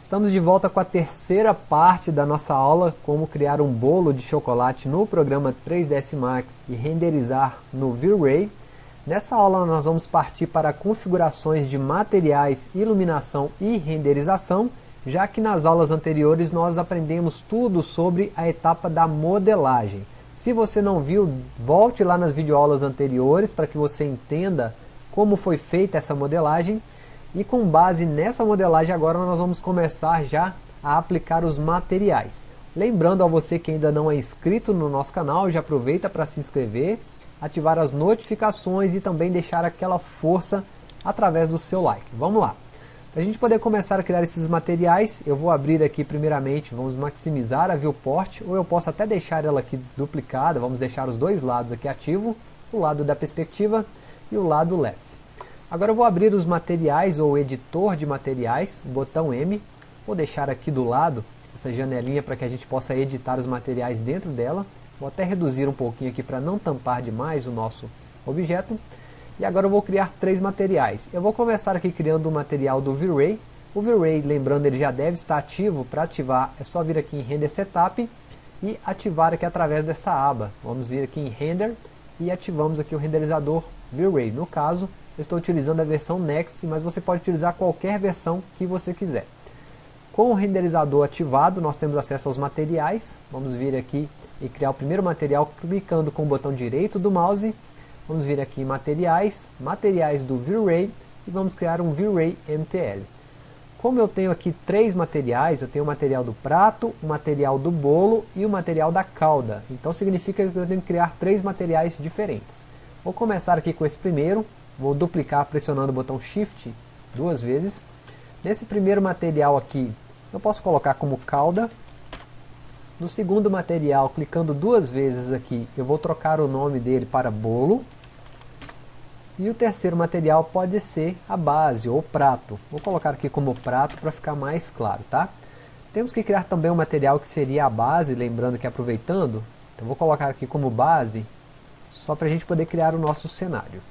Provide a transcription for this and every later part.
Estamos de volta com a terceira parte da nossa aula como criar um bolo de chocolate no programa 3ds Max e renderizar no V-Ray. Nessa aula nós vamos partir para configurações de materiais, iluminação e renderização, já que nas aulas anteriores nós aprendemos tudo sobre a etapa da modelagem. Se você não viu, volte lá nas videoaulas anteriores para que você entenda como foi feita essa modelagem e com base nessa modelagem agora nós vamos começar já a aplicar os materiais. Lembrando a você que ainda não é inscrito no nosso canal, já aproveita para se inscrever, ativar as notificações e também deixar aquela força através do seu like. Vamos lá! Para a gente poder começar a criar esses materiais, eu vou abrir aqui primeiramente, vamos maximizar a viewport, ou eu posso até deixar ela aqui duplicada, vamos deixar os dois lados aqui ativo, o lado da perspectiva e o lado left. Agora eu vou abrir os materiais ou editor de materiais, botão M. Vou deixar aqui do lado essa janelinha para que a gente possa editar os materiais dentro dela. Vou até reduzir um pouquinho aqui para não tampar demais o nosso objeto. E agora eu vou criar três materiais. Eu vou começar aqui criando o material do V-Ray. O V-Ray, lembrando, ele já deve estar ativo. Para ativar é só vir aqui em Render Setup e ativar aqui através dessa aba. Vamos vir aqui em Render e ativamos aqui o renderizador V-Ray. No caso, eu estou utilizando a versão Next, mas você pode utilizar qualquer versão que você quiser. Com o renderizador ativado, nós temos acesso aos materiais. Vamos vir aqui e criar o primeiro material clicando com o botão direito do mouse. Vamos vir aqui em materiais, materiais do V-Ray e vamos criar um V-Ray MTL. Como eu tenho aqui três materiais, eu tenho o material do prato, o material do bolo e o material da calda. Então significa que eu tenho que criar três materiais diferentes. Vou começar aqui com esse primeiro, Vou duplicar pressionando o botão Shift duas vezes. Nesse primeiro material aqui, eu posso colocar como cauda. No segundo material, clicando duas vezes aqui, eu vou trocar o nome dele para bolo. E o terceiro material pode ser a base ou prato. Vou colocar aqui como prato para ficar mais claro, tá? Temos que criar também um material que seria a base, lembrando que aproveitando, então vou colocar aqui como base, só para a gente poder criar o nosso cenário.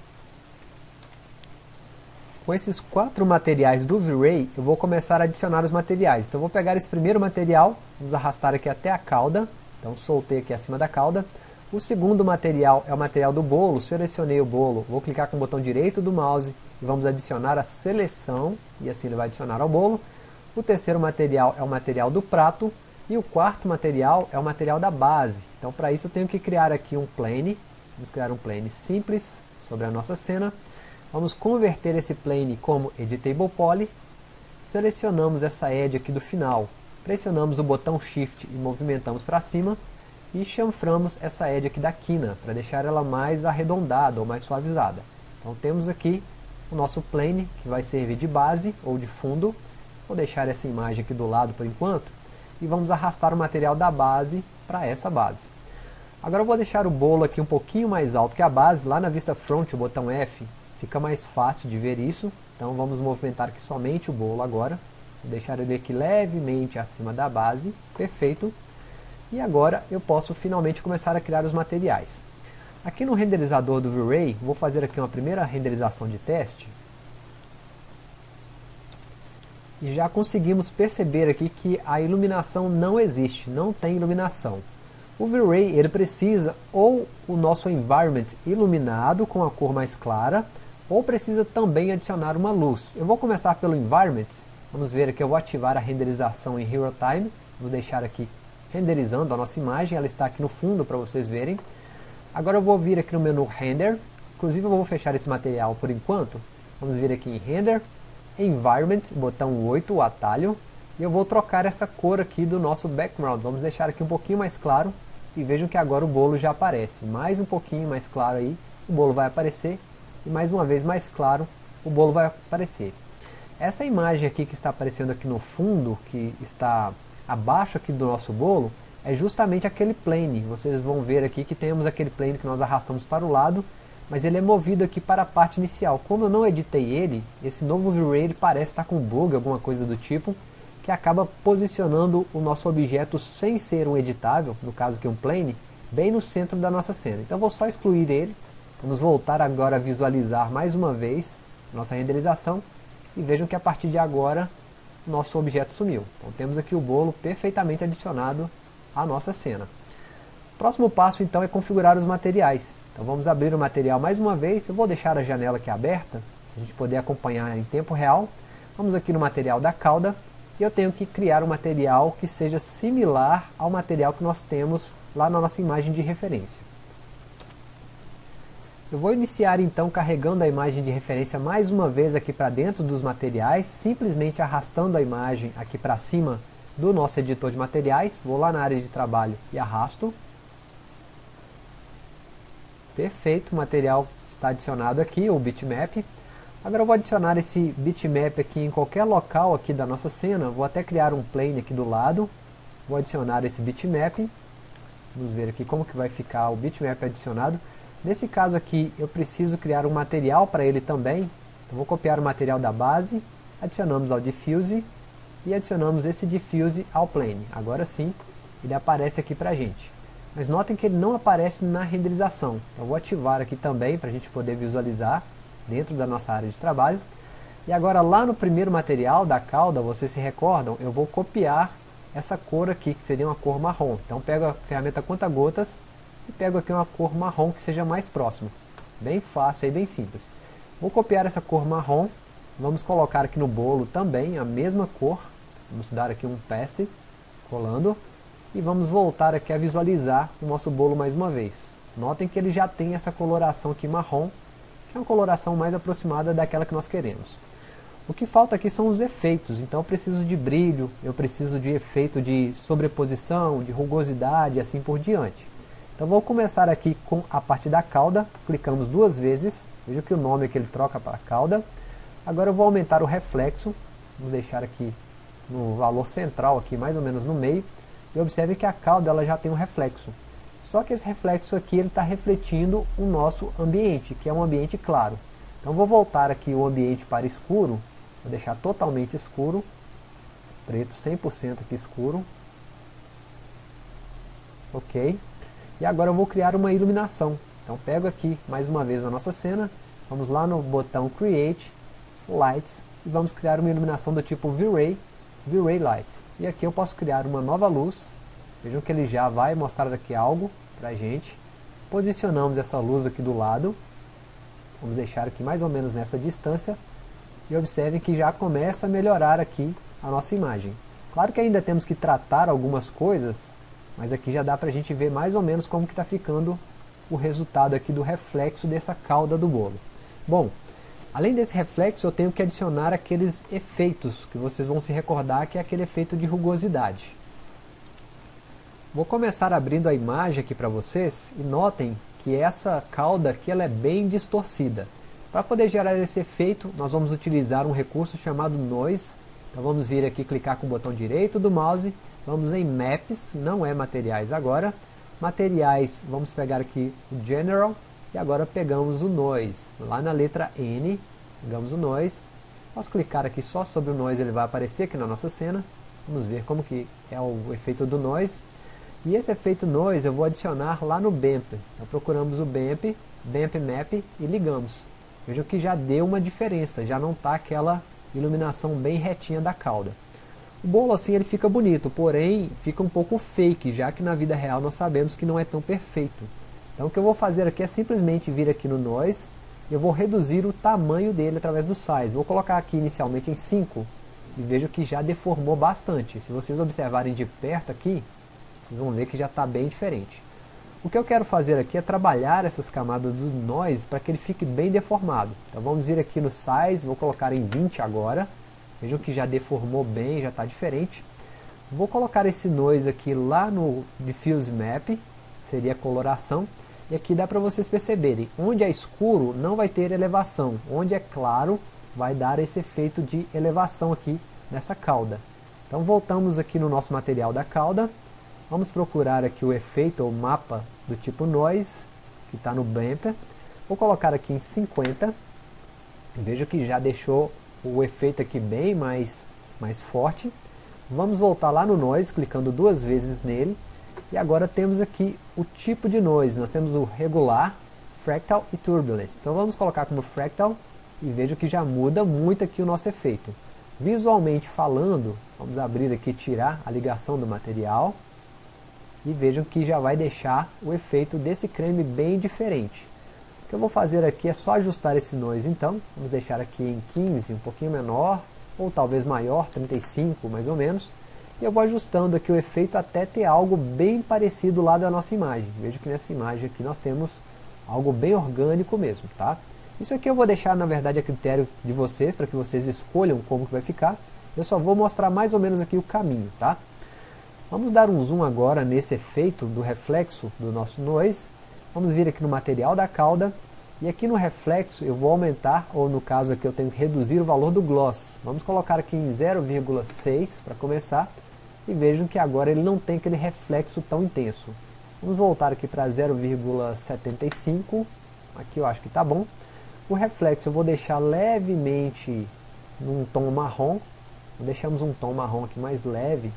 Com esses quatro materiais do V-Ray, eu vou começar a adicionar os materiais. Então eu vou pegar esse primeiro material, vamos arrastar aqui até a cauda. Então soltei aqui acima da cauda. O segundo material é o material do bolo, selecionei o bolo, vou clicar com o botão direito do mouse e vamos adicionar a seleção, e assim ele vai adicionar ao bolo. O terceiro material é o material do prato, e o quarto material é o material da base. Então para isso eu tenho que criar aqui um plane, vamos criar um plane simples sobre a nossa cena. Vamos converter esse plane como Editable Poly. Selecionamos essa edge aqui do final. Pressionamos o botão Shift e movimentamos para cima. E chanframos essa edge aqui da quina, para deixar ela mais arredondada ou mais suavizada. Então temos aqui o nosso plane, que vai servir de base ou de fundo. Vou deixar essa imagem aqui do lado por enquanto. E vamos arrastar o material da base para essa base. Agora eu vou deixar o bolo aqui um pouquinho mais alto que a base, lá na vista front, o botão F, Fica mais fácil de ver isso. Então vamos movimentar aqui somente o bolo agora. Vou deixar ele aqui levemente acima da base. Perfeito. E agora eu posso finalmente começar a criar os materiais. Aqui no renderizador do V-Ray, vou fazer aqui uma primeira renderização de teste. E já conseguimos perceber aqui que a iluminação não existe, não tem iluminação. O V-Ray ele precisa ou o nosso environment iluminado com a cor mais clara, ou precisa também adicionar uma luz. Eu vou começar pelo Environment, vamos ver aqui, eu vou ativar a renderização em Hero Time, vou deixar aqui renderizando a nossa imagem, ela está aqui no fundo para vocês verem. Agora eu vou vir aqui no menu Render, inclusive eu vou fechar esse material por enquanto, vamos vir aqui em Render, Environment, botão 8, o atalho, e eu vou trocar essa cor aqui do nosso background, vamos deixar aqui um pouquinho mais claro, e vejam que agora o bolo já aparece, mais um pouquinho mais claro aí, o bolo vai aparecer, e mais uma vez mais claro, o bolo vai aparecer. Essa imagem aqui que está aparecendo aqui no fundo, que está abaixo aqui do nosso bolo, é justamente aquele plane. Vocês vão ver aqui que temos aquele plane que nós arrastamos para o lado, mas ele é movido aqui para a parte inicial. Como eu não editei ele, esse novo V-Ray parece estar com bug, alguma coisa do tipo, que acaba posicionando o nosso objeto sem ser um editável, no caso aqui um plane, bem no centro da nossa cena. Então vou só excluir ele, Vamos voltar agora a visualizar mais uma vez nossa renderização e vejam que a partir de agora nosso objeto sumiu. Então temos aqui o bolo perfeitamente adicionado à nossa cena. Próximo passo então é configurar os materiais. Então vamos abrir o material mais uma vez, eu vou deixar a janela aqui aberta, a gente poder acompanhar em tempo real. Vamos aqui no material da cauda, e eu tenho que criar um material que seja similar ao material que nós temos lá na nossa imagem de referência. Eu vou iniciar então carregando a imagem de referência mais uma vez aqui para dentro dos materiais, simplesmente arrastando a imagem aqui para cima do nosso editor de materiais, vou lá na área de trabalho e arrasto. Perfeito, o material está adicionado aqui, o bitmap. Agora eu vou adicionar esse bitmap aqui em qualquer local aqui da nossa cena. Vou até criar um plane aqui do lado. Vou adicionar esse bitmap. Vamos ver aqui como que vai ficar o bitmap adicionado. Nesse caso aqui eu preciso criar um material para ele também. Então vou copiar o material da base, adicionamos ao diffuse e adicionamos esse diffuse ao plane. Agora sim ele aparece aqui para a gente. Mas notem que ele não aparece na renderização. Então vou ativar aqui também para a gente poder visualizar dentro da nossa área de trabalho. E agora lá no primeiro material da cauda, vocês se recordam, eu vou copiar essa cor aqui, que seria uma cor marrom. Então pego a ferramenta conta-gotas e pego aqui uma cor marrom que seja mais próximo. Bem fácil e bem simples. Vou copiar essa cor marrom, vamos colocar aqui no bolo também a mesma cor. Vamos dar aqui um paste, colando, e vamos voltar aqui a visualizar o nosso bolo mais uma vez. Notem que ele já tem essa coloração aqui marrom, que é uma coloração mais aproximada daquela que nós queremos. O que falta aqui são os efeitos, então eu preciso de brilho, eu preciso de efeito de sobreposição, de rugosidade e assim por diante. Então vou começar aqui com a parte da cauda, clicamos duas vezes, veja que o nome que ele troca para cauda. Agora eu vou aumentar o reflexo, vou deixar aqui no valor central, aqui mais ou menos no meio, e observe que a cauda ela já tem um reflexo. Só que esse reflexo aqui ele está refletindo o nosso ambiente, que é um ambiente claro. Então vou voltar aqui o ambiente para escuro, vou deixar totalmente escuro, preto 100% aqui escuro. Ok. E agora eu vou criar uma iluminação. Então pego aqui mais uma vez a nossa cena, vamos lá no botão Create, Lights, e vamos criar uma iluminação do tipo V-Ray, V-Ray Lights. E aqui eu posso criar uma nova luz, Vejam que ele já vai mostrar aqui algo para a gente. Posicionamos essa luz aqui do lado. Vamos deixar aqui mais ou menos nessa distância. E observem que já começa a melhorar aqui a nossa imagem. Claro que ainda temos que tratar algumas coisas, mas aqui já dá para a gente ver mais ou menos como que está ficando o resultado aqui do reflexo dessa cauda do bolo. Bom, além desse reflexo eu tenho que adicionar aqueles efeitos que vocês vão se recordar que é aquele efeito de rugosidade. Vou começar abrindo a imagem aqui para vocês e notem que essa cauda aqui ela é bem distorcida. Para poder gerar esse efeito, nós vamos utilizar um recurso chamado Noise. Então vamos vir aqui, clicar com o botão direito do mouse, vamos em Maps, não é Materiais agora. Materiais, vamos pegar aqui o General e agora pegamos o Noise. Lá na letra N, pegamos o Noise. Posso clicar aqui só sobre o Noise, ele vai aparecer aqui na nossa cena. Vamos ver como que é o efeito do Noise. E esse efeito noise eu vou adicionar lá no BAMP. Então procuramos o BAMP, BAMP Map e ligamos. Vejam que já deu uma diferença, já não está aquela iluminação bem retinha da cauda. O bolo assim ele fica bonito, porém fica um pouco fake, já que na vida real nós sabemos que não é tão perfeito. Então o que eu vou fazer aqui é simplesmente vir aqui no Noise, e eu vou reduzir o tamanho dele através do Size. Vou colocar aqui inicialmente em 5, e vejo que já deformou bastante. Se vocês observarem de perto aqui, vocês vão ver que já está bem diferente. O que eu quero fazer aqui é trabalhar essas camadas do noise para que ele fique bem deformado. Então vamos vir aqui no size, vou colocar em 20 agora. Vejam que já deformou bem, já está diferente. Vou colocar esse noise aqui lá no diffuse map, seria coloração. E aqui dá para vocês perceberem, onde é escuro não vai ter elevação, onde é claro vai dar esse efeito de elevação aqui nessa cauda. Então voltamos aqui no nosso material da cauda, Vamos procurar aqui o efeito ou mapa do tipo Noise, que está no Bumper. Vou colocar aqui em 50. Veja que já deixou o efeito aqui bem mais, mais forte. Vamos voltar lá no Noise, clicando duas vezes nele. E agora temos aqui o tipo de Noise. Nós temos o regular, Fractal e Turbulence. Então vamos colocar como Fractal e veja que já muda muito aqui o nosso efeito. Visualmente falando, vamos abrir aqui tirar a ligação do material e vejam que já vai deixar o efeito desse creme bem diferente. O que eu vou fazer aqui é só ajustar esse noise então, vamos deixar aqui em 15, um pouquinho menor, ou talvez maior, 35 mais ou menos, e eu vou ajustando aqui o efeito até ter algo bem parecido lá da nossa imagem. Veja que nessa imagem aqui nós temos algo bem orgânico mesmo, tá? Isso aqui eu vou deixar na verdade a critério de vocês, para que vocês escolham como que vai ficar. Eu só vou mostrar mais ou menos aqui o caminho, tá? Vamos dar um zoom agora nesse efeito do reflexo do nosso noise. Vamos vir aqui no material da cauda e aqui no reflexo eu vou aumentar, ou no caso aqui eu tenho que reduzir o valor do gloss. Vamos colocar aqui em 0,6 para começar. E vejam que agora ele não tem aquele reflexo tão intenso. Vamos voltar aqui para 0,75. Aqui eu acho que está bom. O reflexo eu vou deixar levemente num tom marrom. Deixamos um tom marrom aqui mais leve.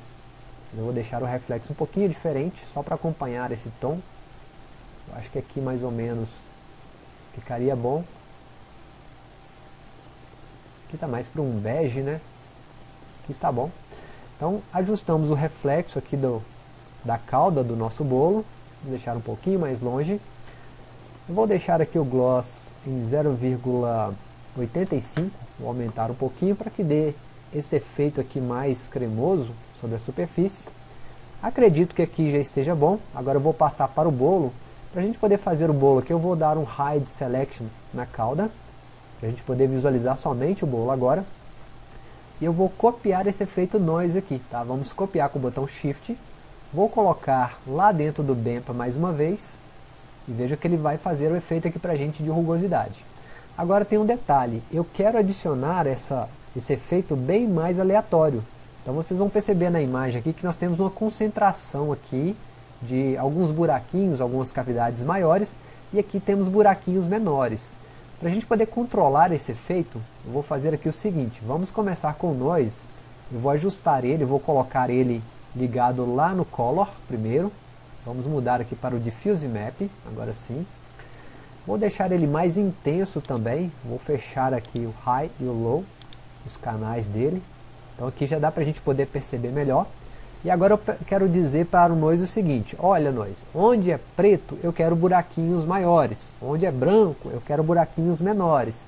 Eu vou deixar o reflexo um pouquinho diferente, só para acompanhar esse tom. Eu acho que aqui mais ou menos Ficaria bom. Aqui está mais para um bege, né? Aqui está bom. Então, ajustamos o reflexo aqui do, da cauda do nosso bolo. Vou deixar um pouquinho mais longe. Eu vou deixar aqui o gloss em 0,85. Vou aumentar um pouquinho para que dê esse efeito aqui mais cremoso sobre a superfície. Acredito que aqui já esteja bom. Agora eu vou passar para o bolo para a gente poder fazer o bolo aqui, eu vou dar um Hide Selection na cauda, para a gente poder visualizar somente o bolo agora. E eu vou copiar esse efeito noise aqui, tá? Vamos copiar com o botão Shift. Vou colocar lá dentro do Bempa mais uma vez. E veja que ele vai fazer o efeito aqui para a gente de rugosidade. Agora tem um detalhe, eu quero adicionar essa, esse efeito bem mais aleatório. Então vocês vão perceber na imagem aqui que nós temos uma concentração aqui de alguns buraquinhos, algumas cavidades maiores, e aqui temos buraquinhos menores. Para a gente poder controlar esse efeito, eu vou fazer aqui o seguinte, vamos começar com o Noise, eu vou ajustar ele, vou colocar ele ligado lá no Color primeiro, vamos mudar aqui para o Diffuse Map, agora sim. Vou deixar ele mais intenso também, vou fechar aqui o High e o Low, os canais dele, então aqui já dá para a gente poder perceber melhor. E agora eu quero dizer para o Noise o seguinte, olha Noise, onde é preto eu quero buraquinhos maiores, onde é branco eu quero buraquinhos menores.